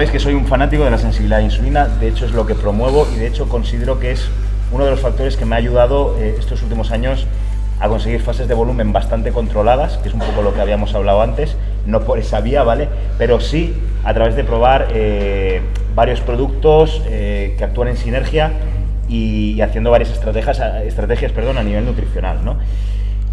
sabéis que soy un fanático de la sensibilidad a la insulina, de hecho es lo que promuevo y de hecho considero que es uno de los factores que me ha ayudado eh, estos últimos años a conseguir fases de volumen bastante controladas, que es un poco lo que habíamos hablado antes, no por esa vía, ¿vale? Pero sí a través de probar eh, varios productos eh, que actúan en sinergia y, haciendo varias estrategias, estrategias perdón, a nivel nutricional, ¿no?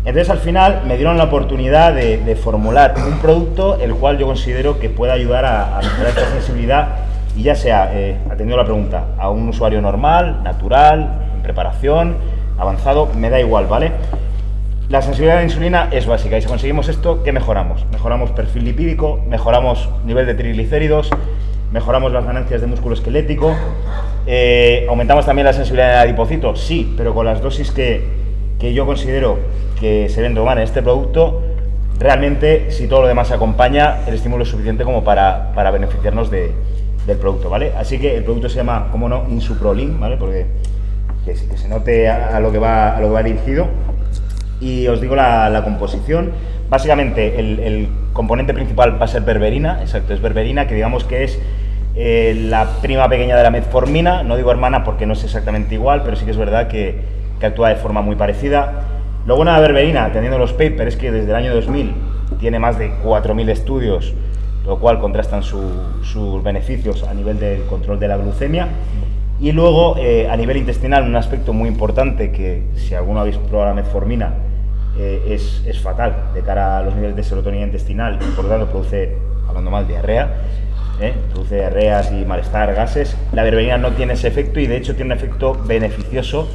Entonces al final me dieron la oportunidad de, formular un producto el cual yo considero que puede ayudar a, mejorar esta sensibilidad y ya sea, eh, atendiendo la pregunta, a un usuario normal, natural, en preparación, avanzado, me da igual, ¿vale? La sensibilidad a la insulina es básica y si conseguimos esto, ¿qué mejoramos? Mejoramos perfil lipídico, mejoramos nivel de triglicéridos, mejoramos las ganancias de músculo esquelético, eh, aumentamos también la sensibilidad de adipocito, sí, pero con las dosis que, que yo considero que se deben tomar en este producto, realmente si todo lo demás se acompaña, el estímulo es suficiente como para, para beneficiarnos de, del producto, ¿vale? Así que el producto se llama, como no, Insuprolin, ¿vale? Porque que, se note a, lo que va, a lo que va dirigido. Y os digo la, composición. Básicamente, el, componente principal va a ser berberina, exacto, es berberina, que digamos que es eh, la prima pequeña de la metformina, no digo hermana porque no es exactamente igual, pero sí que es verdad que, que actúa de forma muy parecida. Lo bueno de berberina, teniendo los papers, es que desde el año 2000 tiene más de 4.000 estudios, lo cual contrastan sus beneficios a nivel del control de la glucemia. Y luego, eh, a nivel intestinal, un aspecto muy importante que, si alguno habéis probado la metformina, eh, es, es, fatal de cara a los niveles de serotonina intestinal y por lo tanto produce, hablando mal, diarrea, ¿eh? produce diarreas y malestar, gases. La berberina no tiene ese efecto y de hecho tiene un efecto beneficioso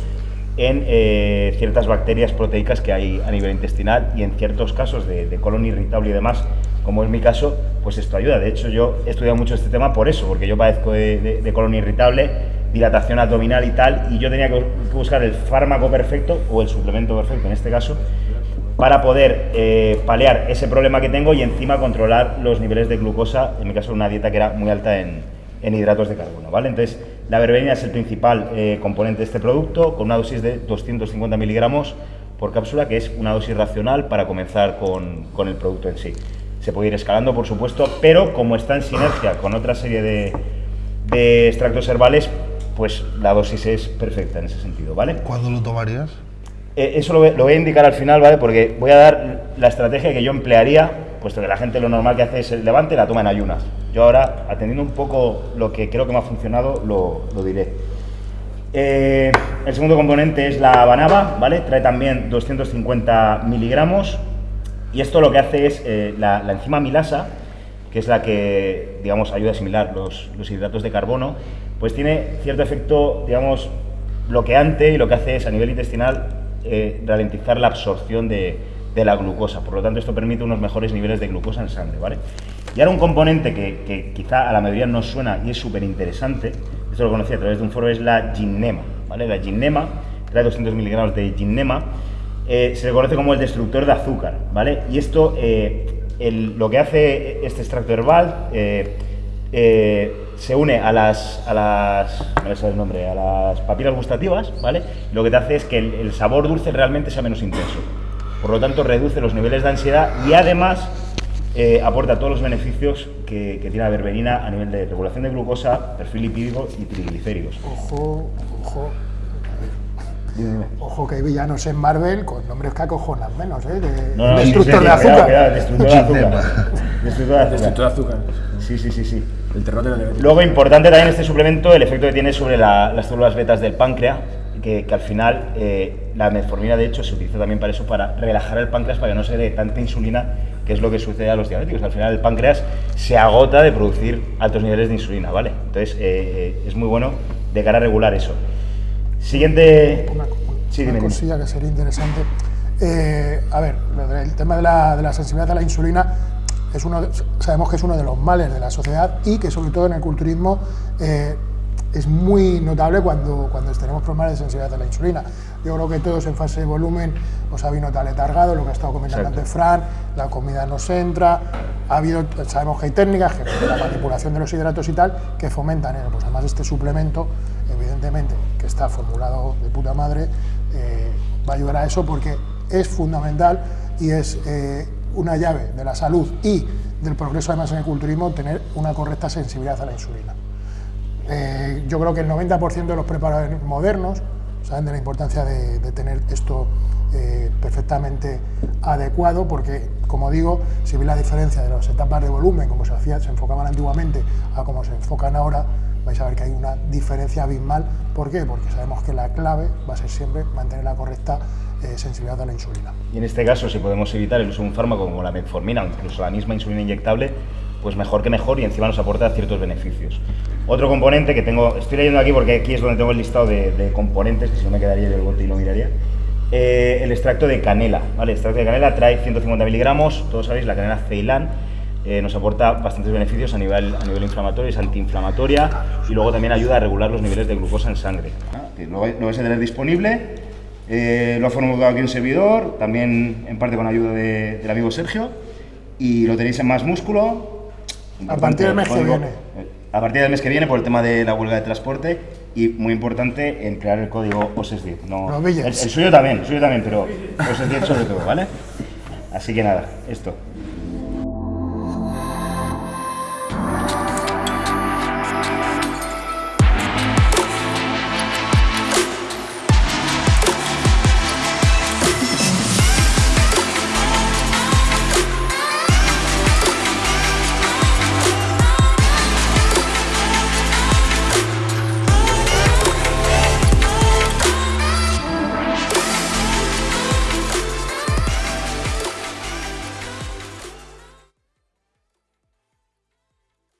en eh, ciertas bacterias proteicas que hay a nivel intestinal y en ciertos casos de, colon irritable y demás, como es mi caso, pues esto ayuda. De hecho, yo he estudiado mucho este tema por eso, porque yo padezco de, colon irritable, dilatación abdominal y tal, y yo tenía que buscar el fármaco perfecto, o el suplemento perfecto en este caso, para poder eh, paliar ese problema que tengo y encima controlar los niveles de glucosa, en mi caso una dieta que era muy alta en hidratos de carbono, ¿vale? Entonces, la berberina es el principal eh, componente de este producto, con una dosis de 250 miligramos por cápsula, que es una dosis racional para comenzar con, con, el producto en sí. Se puede ir escalando, por supuesto, pero como está en sinergia con otra serie de, de extractos herbales, pues la dosis es perfecta en ese sentido, ¿vale? ¿Cuándo lo tomarías? Eh, eso lo, lo, voy a indicar al final, ¿vale? Porque voy a dar la estrategia que yo emplearía, puesto que la gente lo normal que hace es el levante, la toma en ayunas. Yo ahora, atendiendo un poco lo que creo que me ha funcionado, lo, diré. Eh, el segundo componente es la banaba, ¿vale? Trae también 250 miligramos y esto lo que hace es eh, la, enzima milasa, que es la que, digamos, ayuda a asimilar los, hidratos de carbono, pues tiene cierto efecto, digamos, bloqueante y lo que hace es a nivel intestinal eh, ralentizar la absorción de, de la glucosa. Por lo tanto, esto permite unos mejores niveles de glucosa en sangre, ¿vale? Y ahora un componente que, quizá a la mayoría no suena y es súper interesante, esto lo conocí a través de un foro, es la ginnema, ¿vale? La ginnema, trae 200 miligramos de ginnema, eh, se le conoce como el destructor de azúcar, ¿vale? Y esto, eh, lo que hace este extracto herbal, eh, se une a las, a las, no el nombre, a las papilas gustativas, ¿vale? lo que te hace es que el, el sabor dulce realmente sea menos intenso. Por lo tanto, reduce los niveles de ansiedad y además eh, aporta todos los beneficios que, tiene la berberina a nivel de regulación de glucosa, perfil lipídico y triglicéridos. Ojo, ojo. Ojo que hay villanos en Marvel con nombres que acojonan menos, ¿eh? De, destructor, de azúcar. destructor de azúcar. destructor de azúcar. Sí, sí, sí, sí. El terror de Luego, importante también este suplemento, el efecto que tiene sobre las células betas del páncreas, que, al final eh, la metformina de hecho se utiliza también para eso, para relajar el páncreas, para que no se dé tanta insulina, que es lo que sucede a los diabéticos. Al final el páncreas se agota de producir altos niveles de insulina, ¿vale? Entonces eh, eh, es muy bueno de cara a regular eso. Siguiente... Una, cosilla que sería interesante. a ver, el tema de la, de la sensibilidad a la insulina es uno sabemos que es uno de los males de la sociedad y que sobre todo en el culturismo es muy notable cuando, cuando tenemos problemas de sensibilidad a la insulina. Yo creo que todos en fase de volumen os habéis notado letargado, lo que ha estado comentando antes Fran, la comida no se entra, ha habido, sabemos que hay técnicas, que la manipulación de los hidratos y tal, que fomentan eso. Pues además este suplemento, evidentemente, que está formulado de puta madre, eh, va a ayudar a eso porque es fundamental y es eh, una llave de la salud y del progreso además en el culturismo, tener una correcta sensibilidad a la insulina. Eh, yo creo que el 90% de los preparadores modernos saben de la importancia de, tener esto eh, perfectamente adecuado, porque, como digo, si veis la diferencia de las etapas de volumen, como se hacía, se enfocaban antiguamente, a como se enfocan ahora, vais a ver que hay una diferencia abismal. ¿Por qué? Porque sabemos que la clave va a ser siempre mantener la correcta eh, sensibilidad a la insulina. Y en este caso, si podemos evitar el uso de un fármaco como la metformina o incluso la misma insulina inyectable, pues mejor que mejor y encima nos aporta ciertos beneficios. Otro componente que tengo, estoy leyendo aquí porque aquí es donde tengo el listado de, componentes, que si no me quedaría yo el bote y lo miraría. Eh, el extracto de canela, ¿vale? El extracto de canela trae 150 miligramos, todos sabéis, la canela Ceilán eh, nos aporta bastantes beneficios a nivel, a nivel inflamatorio, es antiinflamatoria y luego también ayuda a regular los niveles de glucosa en sangre. lo, vais a tener disponible, eh, lo ha formulado aquí un servidor, también en parte con ayuda del amigo Sergio, y lo tenéis en más músculo. A partir del mes que viene. A partir del mes que viene por el tema de la huelga de transporte y muy importante emplear el código OSES10. No, el, el, suyo también, el suyo también, pero OSES10 sobre todo, ¿vale? Así que nada, esto.